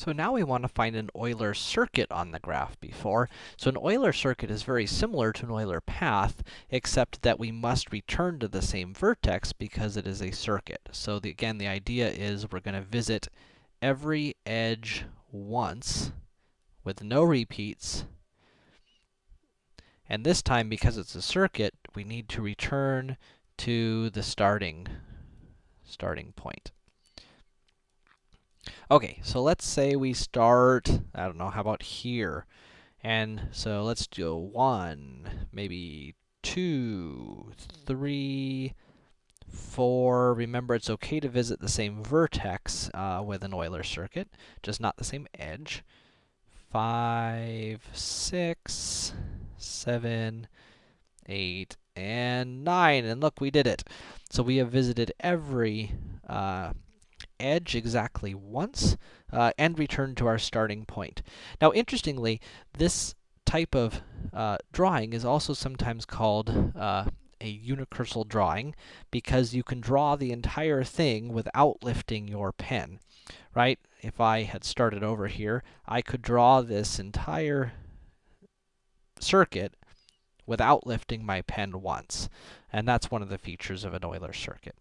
So now we want to find an Euler circuit on the graph before. So an Euler circuit is very similar to an Euler path, except that we must return to the same vertex because it is a circuit. So the, again, the idea is we're going to visit every edge once with no repeats. And this time, because it's a circuit, we need to return to the starting, starting point. Okay, so let's say we start, I don't know, how about here? And so let's do one, maybe two, three, four. Remember, it's okay to visit the same vertex uh, with an Euler circuit, just not the same edge. Five, six, seven, eight, and nine. And look, we did it. So we have visited every uh, edge exactly once, uh, and return to our starting point. Now, interestingly, this type of uh, drawing is also sometimes called uh, a unicursal drawing, because you can draw the entire thing without lifting your pen, right? If I had started over here, I could draw this entire circuit without lifting my pen once. And that's one of the features of an Euler circuit.